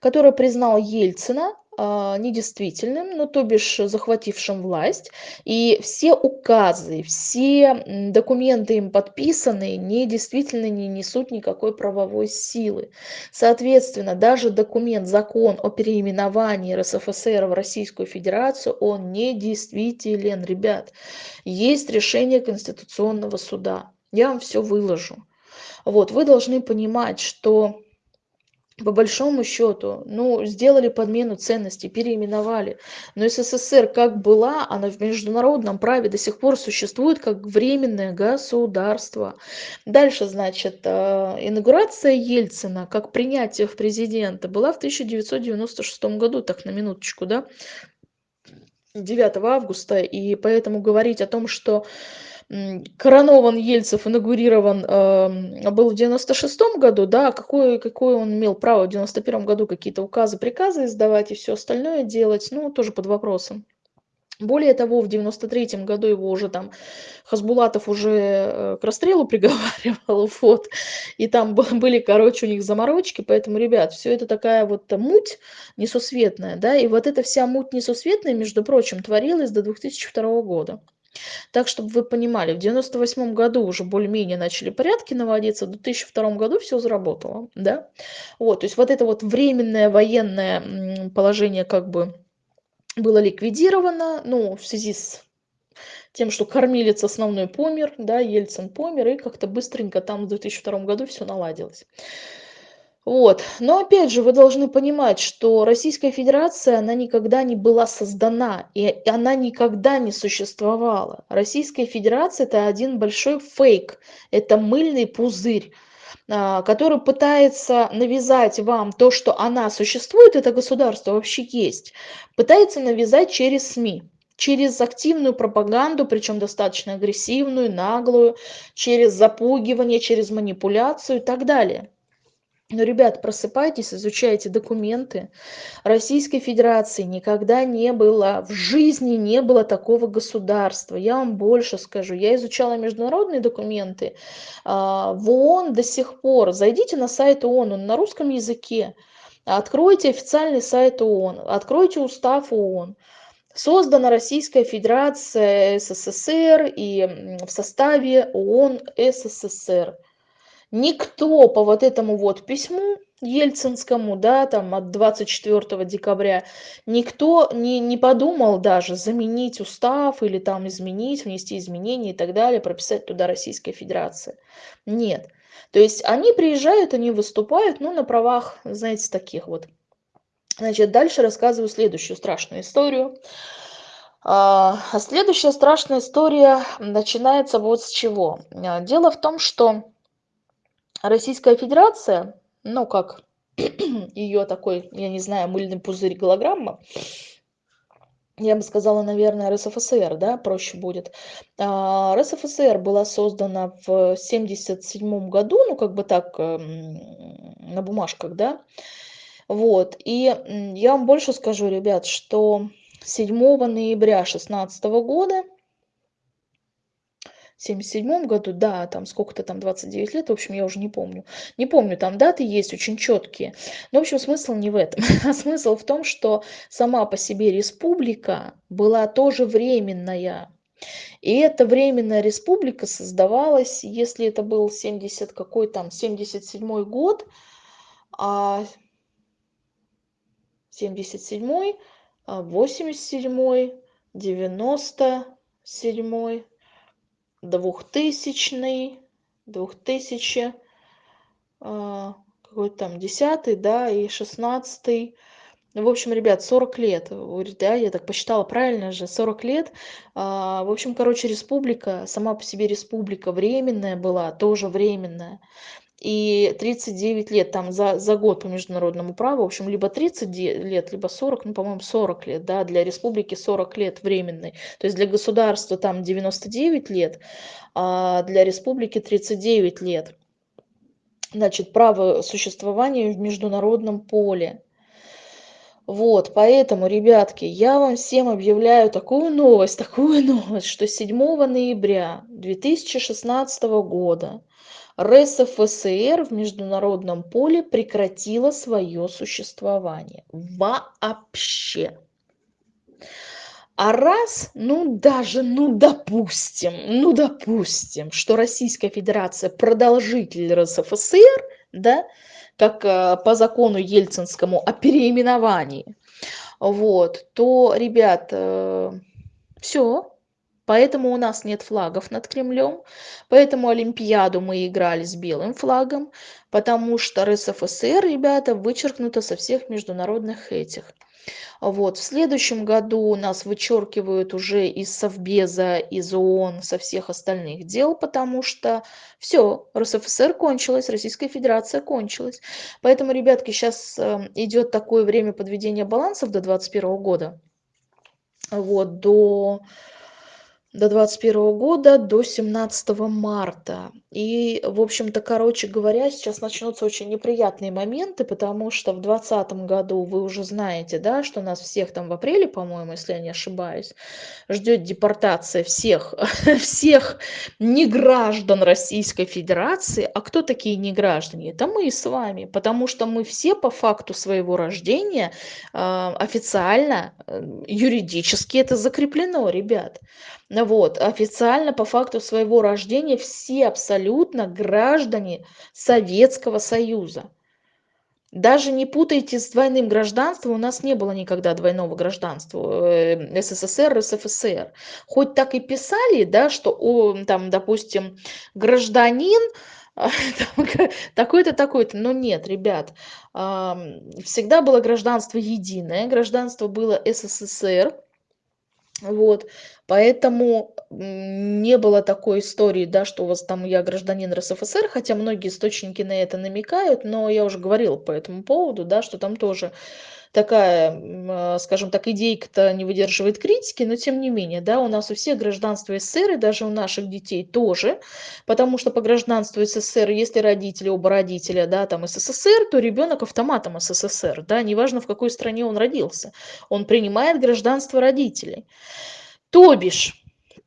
которое признал Ельцина а, недействительным, ну то бишь захватившим власть, и все указы, все документы им подписанные недействительны, не несут никакой правовой силы. Соответственно, даже документ, закон о переименовании РСФСР в Российскую Федерацию, он недействителен, ребят. Есть решение Конституционного суда я вам все выложу. Вот, вы должны понимать, что по большому счету, ну, сделали подмену ценностей, переименовали. Но СССР как была, она в международном праве до сих пор существует как временное государство. Дальше, значит, э, инаугурация Ельцина как принятие в президента была в 1996 году, так на минуточку, да, 9 августа. И поэтому говорить о том, что коронован Ельцев, инаугурирован э, был в 96 году, да, какое, какое он имел право в 91 году какие-то указы, приказы издавать и все остальное делать, ну, тоже под вопросом. Более того, в 93 году его уже там Хасбулатов уже э, к расстрелу приговаривал, вот, и там были, короче, у них заморочки, поэтому, ребят, все это такая вот муть несусветная, да, и вот эта вся муть несусветная, между прочим, творилась до 2002 года. Так, чтобы вы понимали, в 98 году уже более-менее начали порядки наводиться, в 2002 году все заработало, да. Вот, то есть вот это вот временное военное положение как бы было ликвидировано, ну, в связи с тем, что кормилец основной помер, да, Ельцин помер, и как-то быстренько там в 2002 году все наладилось. Вот. Но опять же, вы должны понимать, что Российская Федерация, она никогда не была создана, и она никогда не существовала. Российская Федерация – это один большой фейк, это мыльный пузырь. а, который пытается навязать вам то, что она существует, это государство вообще есть, пытается навязать через СМИ через активную пропаганду, причем достаточно агрессивную, наглую, через запугивание, через манипуляцию и так далее. Но, ребят, просыпайтесь, изучайте документы. Российской Федерации никогда не было, в жизни не было такого государства. Я вам больше скажу. Я изучала международные документы. А, в ООН до сих пор, зайдите на сайт ООН, он на русском языке. Откройте официальный сайт ООН, откройте устав ООН. Создана Российская Федерация СССР и в составе ООН СССР никто по вот этому вот письму ельцинскому да там от 24 декабря никто не не подумал даже заменить устав или там изменить внести изменения и так далее прописать туда российская федерация нет. То есть они приезжают они выступают ну на правах знаете таких вот. Значит дальше рассказываю следующую страшную историю. А, а следующая страшная история начинается вот с чего. Дело в том что Российская Федерация, ну как ее такой, я не знаю, мыльный пузырь голограмма, я бы сказала, наверное, РСФСР, да, проще будет. А, РСФСР была создана в 1977 году, ну, как бы так, эм, на бумажках, да. Вот, и я вам больше скажу, ребят, что 7 ноября 2016 года 77 году, да, там сколько-то там 29 лет, в общем, я уже не помню. Не помню, там даты есть очень четкие. Но, в общем, смысл не в этом. А смысл в том, что сама по себе республика была тоже временная. И эта временная республика создавалась, если это был 70 какой там, 77 год, а 77 87 97 двухтысячный, двухтысячи, а, какой там, десятый, да, и шестнадцатый. Ну, в общем, ребят, 40 лет, да, я так посчитала правильно же, 40 лет. А, в общем, короче, республика, сама по себе республика временная была, тоже временная и 39 лет там за, за год по международному праву, в общем, либо 30 лет, либо 40, ну, по-моему, 40 лет, да, для республики 40 лет временный. То есть для государства там 99 лет, а для республики 39 лет. Значит, право существования в международном поле. Вот, поэтому, ребятки, я вам всем объявляю такую новость, такую новость, что 7 ноября 2016 года РСФСР в международном поле прекратила свое существование. Вообще. А раз, ну даже, ну допустим, ну допустим, что Российская Федерация продолжитель РСФСР, да, как э, по закону ельцинскому о переименовании, вот, то, ребят, э, все, Поэтому у нас нет флагов над Кремлем, поэтому Олимпиаду мы играли с белым флагом, потому что РСФСР, ребята, вычеркнуто со всех международных этих. Вот. В следующем году нас вычеркивают уже из Совбеза, из ООН, со всех остальных дел, потому что все, РСФСР кончилась, Российская Федерация кончилась. Поэтому, ребятки, сейчас э, идет такое время подведения балансов до 2021 года. Вот, до до 21 года до 17 марта. И в общем-то короче говоря сейчас начнутся очень неприятные моменты потому что в двадцатом году вы уже знаете да что нас всех там в апреле по-моему если я не ошибаюсь ждет депортация всех всех неграждан российской федерации. А кто такие неграждане? Это мы с вами потому что мы все по факту своего рождения э, официально э, юридически это закреплено ребят вот официально по факту своего рождения все абсолютно граждане советского союза. Даже не путайте с двойным гражданством у нас не было никогда двойного гражданства э, ссср рсфср. Хоть так и писали да что о, там допустим гражданин такой-то такой-то но нет ребят всегда было гражданство единое гражданство было ссср Вот, поэтому, не было такой истории, да, что у вас там я гражданин РСФСР, хотя многие источники на это намекают, но я уже говорила по этому поводу, да, что там тоже такая, а, скажем так, идейка-то не выдерживает критики, но тем не менее, да, у нас у всех гражданство СССР, и даже у наших детей тоже, потому что по гражданству СССР, если родители, оба родителя, да, там СССР, то ребенок автоматом СССР, да, неважно в какой стране он родился, он принимает гражданство родителей. То бишь,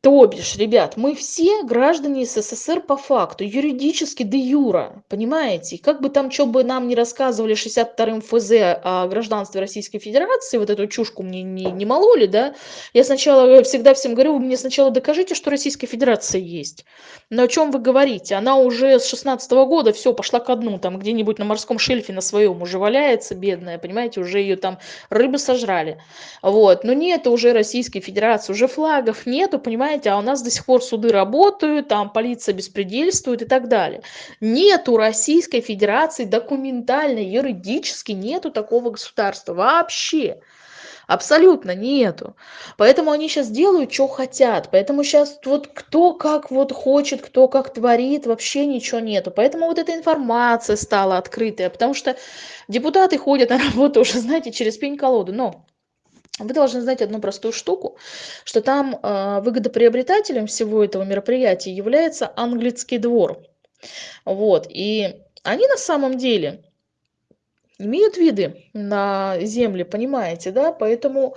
то бишь, ребят, мы все граждане СССР по факту, юридически де юра, понимаете? как бы там что бы нам не рассказывали 62-м ФЗ о гражданстве Российской Федерации, вот эту чушку мне не, не мололи, да, я сначала всегда всем говорю, вы мне сначала докажите, что Российская Федерация есть. Но о чем вы говорите? Она уже с 16 -го года все пошла ко дну, там где-нибудь на морском шельфе на своем уже валяется, бедная, понимаете, уже ее там рыбы сожрали. Вот, но нет уже Российской Федерации, уже флагов нету, понимаете? Понимаете, а у нас до сих пор суды работают, там полиция беспредельствует и так далее. Нету Российской Федерации документально, юридически нету такого государства вообще. Абсолютно нету. Поэтому они сейчас делают, что хотят. Поэтому сейчас вот кто как вот хочет, кто как творит, вообще ничего нету. Поэтому вот эта информация стала открытая. Потому что депутаты ходят на работу уже, знаете, через пень-колоду. Но вы должны знать одну простую штуку, что там э, выгодоприобретателем всего этого мероприятия является английский двор. Вот, и они на самом деле имеют виды на земли, понимаете, да, поэтому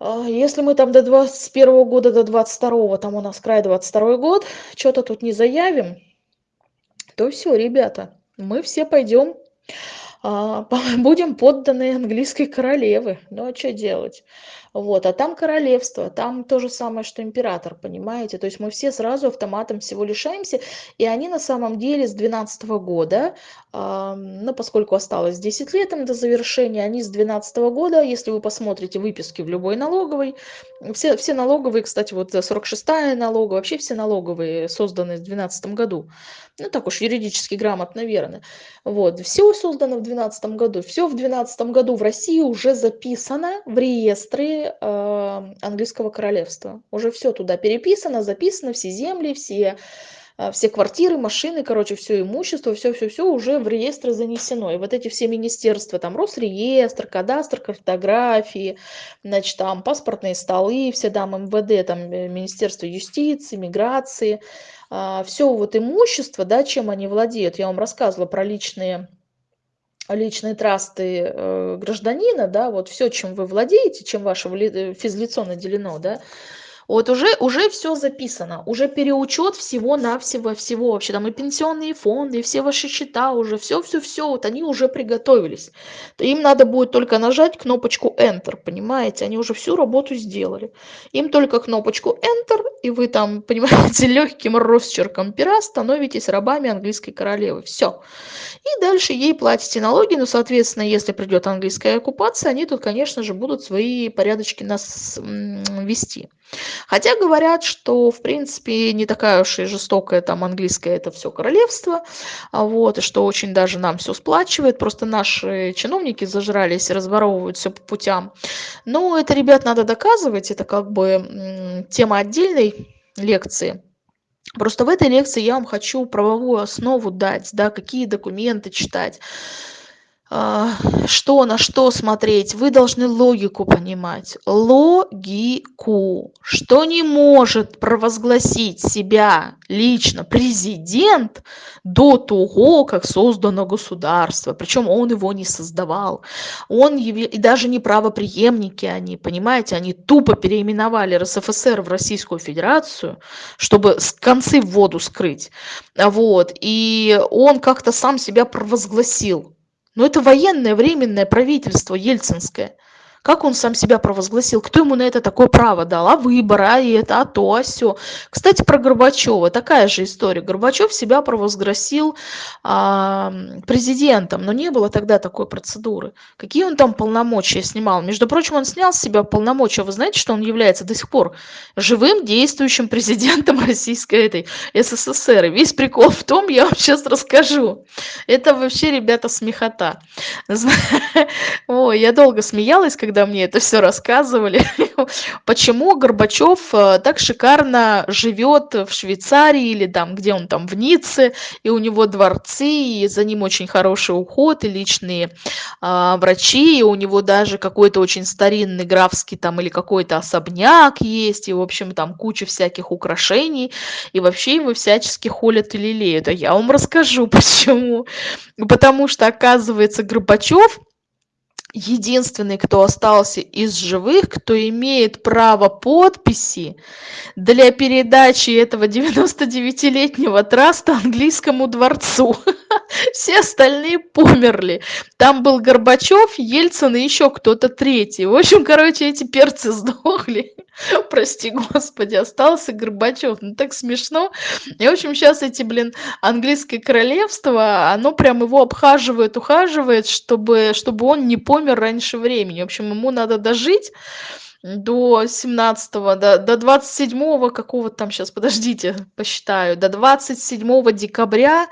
э, если мы там до 21 года, до 22, там у нас край 22 год, что-то тут не заявим, то все, ребята, мы все пойдем а, будем подданы английской королевы. Ну а что делать? Вот, а там королевство, там то же самое, что император, понимаете? То есть мы все сразу автоматом всего лишаемся, и они на самом деле с 12 года, э, ну, поскольку осталось 10 лет им до завершения, они с 12 года, если вы посмотрите выписки в любой налоговой, все, все налоговые, кстати, вот 46-я налоговая, вообще все налоговые созданы в 12 году, ну, так уж юридически грамотно, верно. Вот, все создано в 2012 году, все в 2012 году в России уже записано в реестре э, английского королевства. Уже все туда переписано, записано, все земли, все, э, все квартиры, машины, короче, все имущество, все-все-все уже в реестр занесено. И вот эти все министерства, там Росреестр, кадастр, картографии, значит, там паспортные столы, все там МВД, там э, Министерство юстиции, миграции, э, все вот имущество, да, чем они владеют. Я вам рассказывала про личные личные трасты э, гражданина, да, вот все, чем вы владеете, чем ваше э, физлицо наделено, да, вот уже, уже все записано, уже переучет всего-навсего, всего вообще, там и пенсионные фонды, и все ваши счета уже, все-все-все, вот они уже приготовились. Им надо будет только нажать кнопочку Enter, понимаете, они уже всю работу сделали. Им только кнопочку Enter, и вы там, понимаете, легким росчерком пера становитесь рабами английской королевы, все. И дальше ей платите налоги, ну, соответственно, если придет английская оккупация, они тут, конечно же, будут свои порядочки нас вести. Хотя говорят, что, в принципе, не такая уж и жестокая там английская это все королевство, а вот, и что очень даже нам все сплачивает, просто наши чиновники зажрались, разворовывают все по путям. Но это, ребят, надо доказывать, это как бы тема отдельной лекции. Просто в этой лекции я вам хочу правовую основу дать, да, какие документы читать, что на что смотреть? Вы должны логику понимать. Логику. Что не может провозгласить себя лично президент до того как создано государство? Причем он его не создавал. Он и даже не правопреемники они понимаете? Они тупо переименовали рсфср в российскую федерацию чтобы концы в воду скрыть. Вот. И он как-то сам себя провозгласил но это военное временное правительство ельцинское как он сам себя провозгласил? Кто ему на это такое право дал? А выбор а это а то а сё. Кстати про горбачева. Такая же история. Горбачев себя провозгласил а, президентом но не было тогда такой процедуры. Какие он там полномочия снимал? Между прочим он снял с себя полномочия. Вы знаете что он является до сих пор живым действующим президентом российской этой ссср? И весь прикол в том я вам сейчас расскажу. Это вообще ребята смехота. Ой я долго смеялась когда когда мне это все рассказывали, почему Горбачев э, так шикарно живет в Швейцарии или там, где он там, в Ницце, и у него дворцы, и за ним очень хороший уход, и личные а, врачи, и у него даже какой-то очень старинный графский там или какой-то особняк есть, и, в общем, там куча всяких украшений, и вообще его всячески холят и лелеют. А я вам расскажу, почему. Потому что, оказывается, Горбачев единственный, кто остался из живых, кто имеет право подписи для передачи этого 99-летнего траста английскому дворцу. Все остальные померли. Там был Горбачев, Ельцин и еще кто-то третий. В общем, короче, эти перцы сдохли. Прости, господи, остался Горбачев. Ну так смешно. И, в общем, сейчас эти, блин, английское королевство, оно прям его обхаживает, ухаживает, чтобы, чтобы он не помер раньше времени. В общем, ему надо дожить до 17-го, до, до 27-го какого-то там, сейчас, подождите, посчитаю, до 27 декабря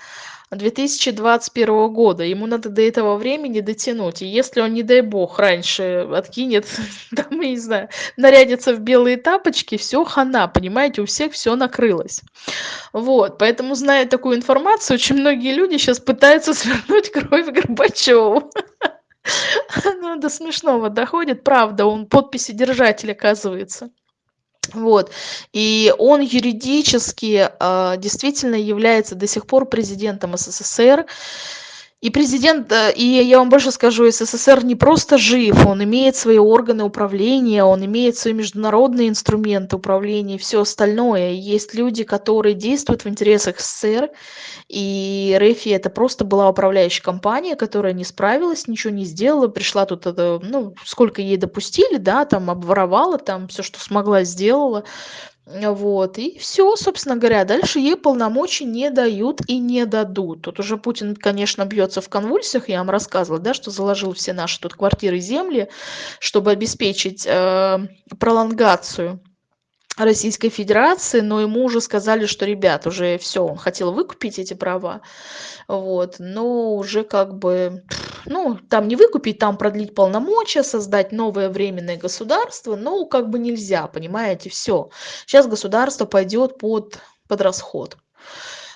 2021 года. Ему надо до этого времени дотянуть. И если он, не дай бог, раньше откинет, там, я не знаю, нарядится в белые тапочки, все хана, понимаете, у всех все накрылось. Вот, поэтому, зная такую информацию, очень многие люди сейчас пытаются свернуть кровь Горбачеву. Ну, до смешного доходит, правда, он подписи держатель, оказывается. Вот. И он юридически э, действительно является до сих пор президентом СССР. И президент, э, и я вам больше скажу, СССР не просто жив, он имеет свои органы управления, он имеет свои международные инструменты управления и все остальное. Есть люди, которые действуют в интересах СССР, и РФИ это просто была управляющая компания, которая не справилась, ничего не сделала, пришла тут, ну, сколько ей допустили, да, там обворовала, там все, что смогла, сделала. Вот, и все, собственно говоря. Дальше ей полномочий не дают и не дадут. Тут уже Путин, конечно, бьется в конвульсиях, я вам рассказывала, да, что заложил все наши тут квартиры земли, чтобы обеспечить э, пролонгацию Российской Федерации, но ему уже сказали, что, ребят, уже все, он хотел выкупить эти права, вот, но уже как бы, ну, там не выкупить, там продлить полномочия, создать новое временное государство, ну, как бы нельзя, понимаете, все. Сейчас государство пойдет под, под расход.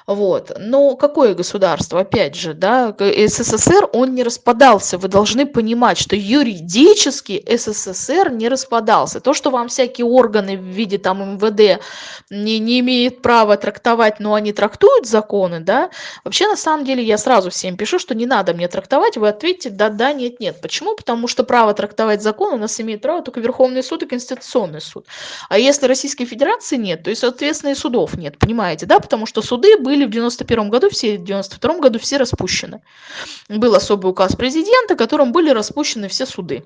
Вот. Но какое государство? Опять же, да, СССР, он не распадался. Вы должны понимать, что юридически СССР не распадался. То, что вам всякие органы в виде там МВД не, не имеют права трактовать, но они трактуют законы, да, вообще на самом деле я сразу всем пишу, что не надо мне трактовать, вы ответите да, да, нет, нет. Почему? Потому что право трактовать закон у нас имеет право только Верховный суд и Конституционный суд. А если Российской Федерации нет, то и, соответственно, и судов нет, понимаете, да, потому что суды были были в 91 году, все в 92 году все распущены. Был особый указ президента, которым были распущены все суды.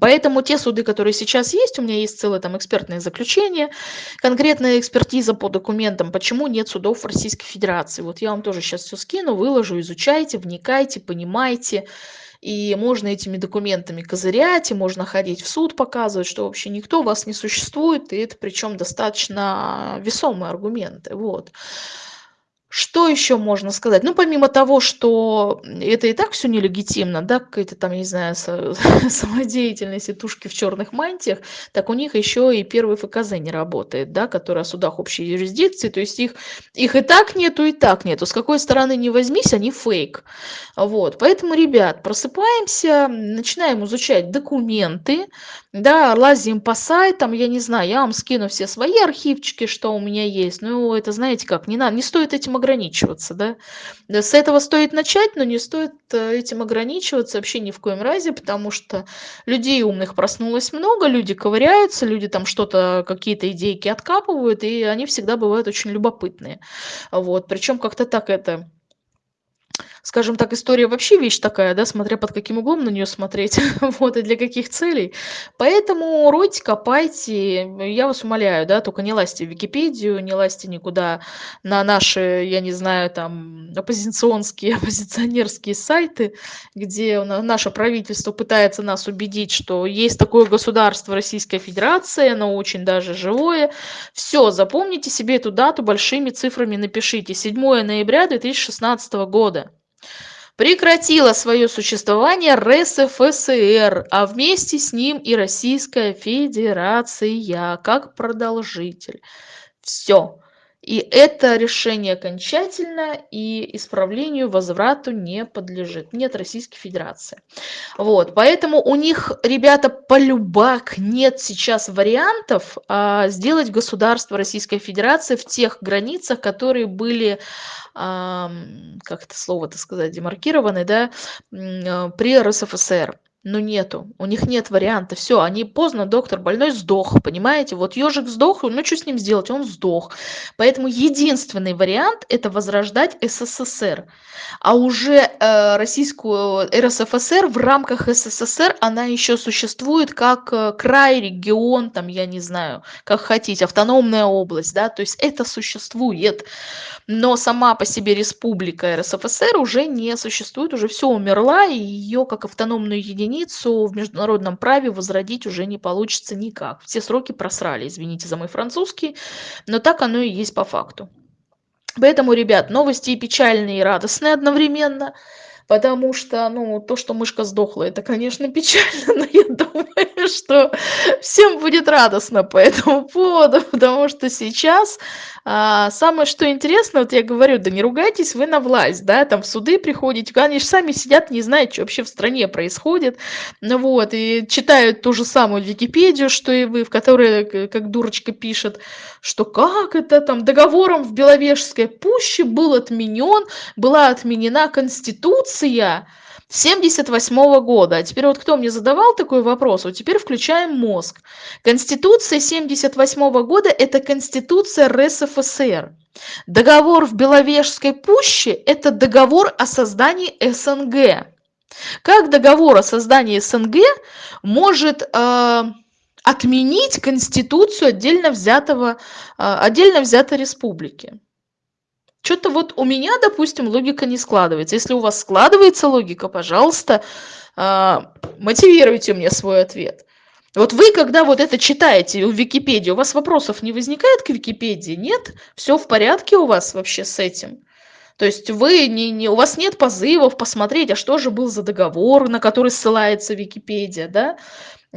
Поэтому те суды, которые сейчас есть, у меня есть целое там экспертное заключение, конкретная экспертиза по документам, почему нет судов в Российской Федерации. Вот я вам тоже сейчас все скину, выложу, изучайте, вникайте, понимайте. И можно этими документами козырять, и можно ходить в суд, показывать, что вообще никто вас не существует, и это причем достаточно весомые аргументы. Вот. Что еще можно сказать? Ну, помимо того, что это и так все нелегитимно, да, какая-то там, я не знаю, самодеятельность и тушки в черных мантиях, так у них еще и первый ФКЗ не работает, да, который о судах общей юрисдикции, то есть их, их и так нету, и так нету. С какой стороны не возьмись, они фейк. Вот, поэтому, ребят, просыпаемся, начинаем изучать документы, да, лазим по сайтам, я не знаю, я вам скину все свои архивчики, что у меня есть, ну, это, знаете как, не надо, не стоит этим ограничиваться, да. С этого стоит начать, но не стоит э, этим ограничиваться вообще ни в коем разе, потому что людей умных проснулось много, люди ковыряются, люди там что-то, какие-то идейки откапывают, и они всегда бывают очень любопытные. Вот, причем как-то так это скажем так, история вообще вещь такая, да, смотря под каким углом на нее смотреть, вот, и для каких целей. Поэтому ройте, копайте, я вас умоляю, да, только не лазьте в Википедию, не лазьте никуда на наши, я не знаю, там, оппозиционские, оппозиционерские сайты, где наше правительство пытается нас убедить, что есть такое государство Российская Федерация, оно очень даже живое. Все, запомните себе эту дату большими цифрами напишите. 7 ноября 2016 года. Прекратила свое существование РСФСР, а вместе с ним и Российская Федерация как продолжитель. Все. И это решение окончательно и исправлению, возврату не подлежит. Нет Российской Федерации. Вот, поэтому у них, ребята, полюбак нет сейчас вариантов а, сделать государство Российской Федерации в тех границах, которые были, а, как это слово-то сказать, демаркированы, да, а, при РСФСР но нету, у них нет варианта, все, они поздно, доктор, больной сдох, понимаете, вот ежик сдох, ну что с ним сделать, он сдох. Поэтому единственный вариант это возрождать СССР, а уже э, российскую РСФСР в рамках СССР она еще существует как э, край, регион, там, я не знаю, как хотите, автономная область, да, то есть это существует. Но сама по себе республика РСФСР уже не существует, уже все умерла, и ее как автономную единицу в международном праве возродить уже не получится никак. Все сроки просрали, извините за мой французский, но так оно и есть по факту. Поэтому, ребят, новости печальные, и радостные одновременно – потому что, ну, то, что мышка сдохла, это, конечно, печально, но я думаю, что всем будет радостно по этому поводу, потому что сейчас а, самое, что интересно, вот я говорю, да не ругайтесь вы на власть, да, там в суды приходите, они же сами сидят, не знают, что вообще в стране происходит, ну вот, и читают ту же самую Википедию, что и вы, в которой, как дурочка пишет, что как это там договором в Беловежской пуще был отменен, была отменена Конституция 78 года. А теперь вот кто мне задавал такой вопрос, вот теперь включаем мозг. Конституция 78 года – это Конституция РСФСР. Договор в Беловежской пуще – это договор о создании СНГ. Как договор о создании СНГ может э, отменить конституцию отдельно взятого, а, отдельно взятой республики. Что-то вот у меня, допустим, логика не складывается. Если у вас складывается логика, пожалуйста, а, мотивируйте мне свой ответ. Вот вы, когда вот это читаете в Википедии, у вас вопросов не возникает к Википедии? Нет? Все в порядке у вас вообще с этим? То есть вы не, не, у вас нет позывов посмотреть, а что же был за договор, на который ссылается Википедия, да?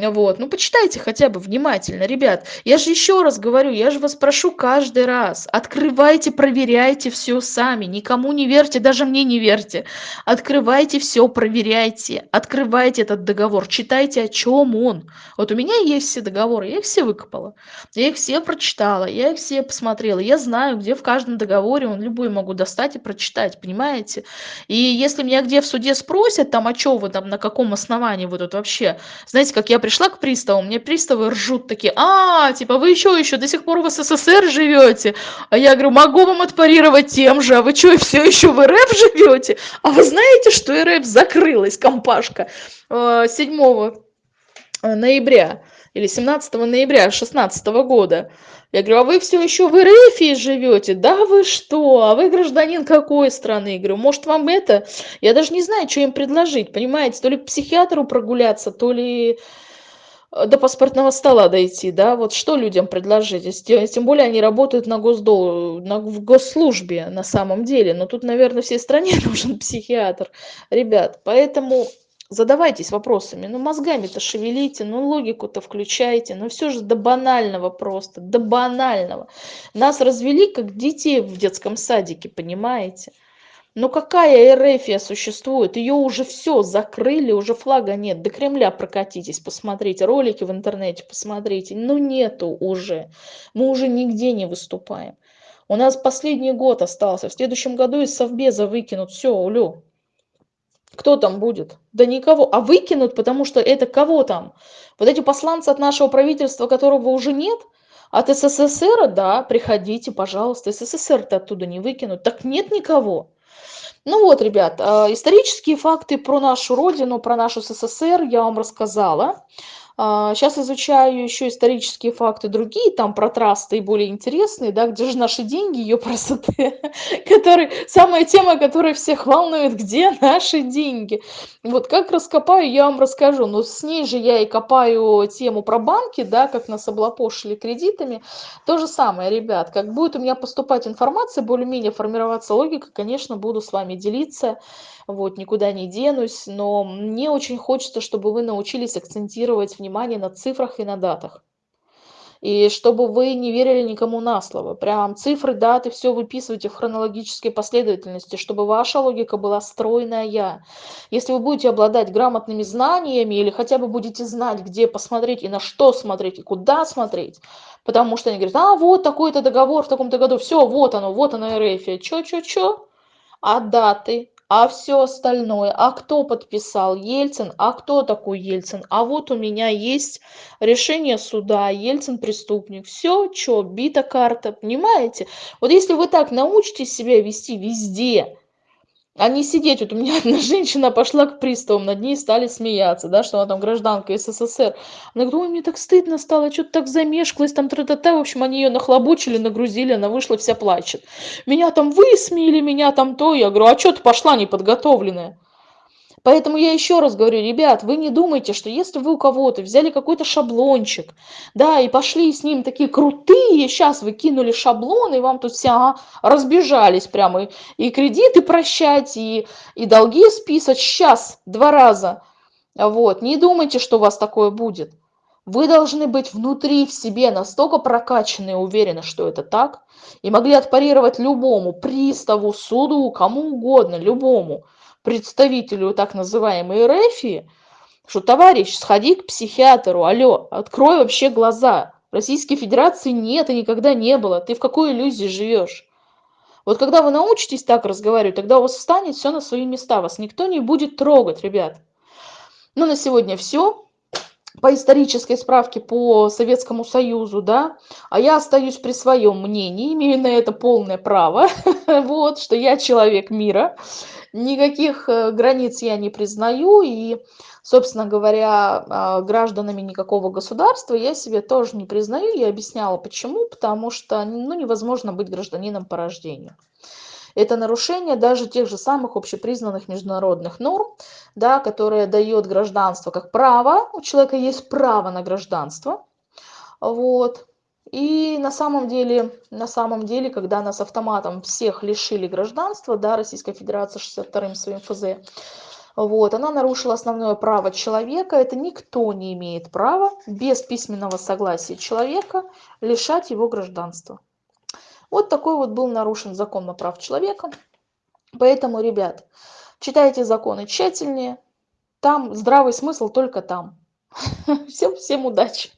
Вот, ну почитайте хотя бы внимательно, ребят. Я же еще раз говорю, я же вас прошу каждый раз, открывайте, проверяйте все сами, никому не верьте, даже мне не верьте. Открывайте все, проверяйте, открывайте этот договор, читайте, о чем он. Вот у меня есть все договоры, я их все выкопала, я их все прочитала, я их все посмотрела, я знаю, где в каждом договоре, он любой могу достать и прочитать, понимаете? И если меня где в суде спросят, там, а что вы там, на каком основании вы тут вообще, знаете, как я пришла к приставу, мне приставы ржут такие, а, типа, вы еще, еще до сих пор в СССР живете? А я говорю, могу вам отпарировать тем же, а вы что, все еще в РФ живете? А вы знаете, что РФ закрылась, компашка, 7 э, э, ноября или 17 ноября 2016 года. Я говорю, а вы все еще в РФ живете? Да вы что? А вы гражданин какой страны? Я говорю, может вам это? Я даже не знаю, что им предложить, понимаете? То ли к психиатру прогуляться, то ли до паспортного стола дойти, да, вот что людям предложить, тем более они работают на госдол, на, в госслужбе на самом деле, но тут, наверное, всей стране нужен психиатр, ребят, поэтому задавайтесь вопросами, ну мозгами-то шевелите, ну логику-то включайте, ну все же до банального просто, до банального. Нас развели как детей в детском садике, понимаете? Ну какая эрефия существует? Ее уже все закрыли, уже флага нет. До Кремля прокатитесь, посмотрите, ролики в интернете посмотрите. Ну нету уже. Мы уже нигде не выступаем. У нас последний год остался. В следующем году из Совбеза выкинут. Все, улю. Кто там будет? Да никого. А выкинут, потому что это кого там? Вот эти посланцы от нашего правительства, которого уже нет? От СССР, да, приходите, пожалуйста. СССР-то оттуда не выкинут. Так нет никого. Ну вот, ребят, а, исторические факты про нашу родину, про нашу СССР я вам рассказала. Сейчас изучаю еще исторические факты другие, там про трасты и более интересные, да, где же наши деньги, ее красоты, который, самая тема, которая всех волнует, где наши деньги. Вот как раскопаю, я вам расскажу, но с ней же я и копаю тему про банки, да, как нас облапошили кредитами. То же самое, ребят, как будет у меня поступать информация, более-менее формироваться логика, конечно, буду с вами делиться, вот, никуда не денусь, но мне очень хочется, чтобы вы научились акцентировать внимание на цифрах и на датах. И чтобы вы не верили никому на слово. Прям цифры, даты, все выписывайте в хронологической последовательности, чтобы ваша логика была стройная. Если вы будете обладать грамотными знаниями или хотя бы будете знать, где посмотреть и на что смотреть, и куда смотреть, потому что они говорят, а вот такой-то договор в таком-то году, все, вот оно, вот оно РФ. Чё-чё-чё? А даты? А все остальное? А кто подписал? Ельцин? А кто такой ельцин? А вот у меня есть решение суда. Ельцин преступник. Все что бита карта. Понимаете? Вот если вы так научитесь себя вести везде а не сидеть. Вот у меня одна женщина пошла к приставам, над ней стали смеяться, да, что она там гражданка СССР. Она говорит, ой, мне так стыдно стало, что-то так замешкалась, там тра-та-та. В общем, они ее нахлобучили, нагрузили, она вышла, вся плачет. Меня там высмеяли, меня там то. Я говорю, а что ты пошла неподготовленная? Поэтому я еще раз говорю, ребят, вы не думайте, что если вы у кого-то взяли какой-то шаблончик, да, и пошли с ним такие крутые, сейчас вы кинули шаблон, и вам тут все ага, разбежались прямо, и, и кредиты прощать, и, и долги списать, сейчас, два раза. Вот, не думайте, что у вас такое будет. Вы должны быть внутри в себе настолько прокачаны и уверены, что это так, и могли отпарировать любому приставу, суду, кому угодно, любому представителю так называемой РФ, что, товарищ, сходи к психиатру, алло, открой вообще глаза. Российской Федерации нет и никогда не было. Ты в какой иллюзии живешь? Вот когда вы научитесь так разговаривать, тогда у вас встанет все на свои места. Вас никто не будет трогать, ребят. Ну, на сегодня все по исторической справке по Советскому Союзу, да, а я остаюсь при своем мнении, имею на это полное право, вот, что я человек мира, никаких э, границ я не признаю, и, собственно говоря, а, гражданами никакого государства я себе тоже не признаю, я объясняла почему, потому что, ну, невозможно быть гражданином по рождению. Это нарушение даже тех же самых общепризнанных международных норм, да, которые дает гражданство как право, у человека есть право на гражданство, вот, и на самом деле, на самом деле, когда нас автоматом всех лишили гражданства, да, Российская Федерация 62-м своим ФЗ, вот, она нарушила основное право человека, это никто не имеет права без письменного согласия человека лишать его гражданства. Вот такой вот был нарушен закон на прав человека. Поэтому, ребят, читайте законы тщательнее. Там здравый смысл только там. Всем, всем удачи!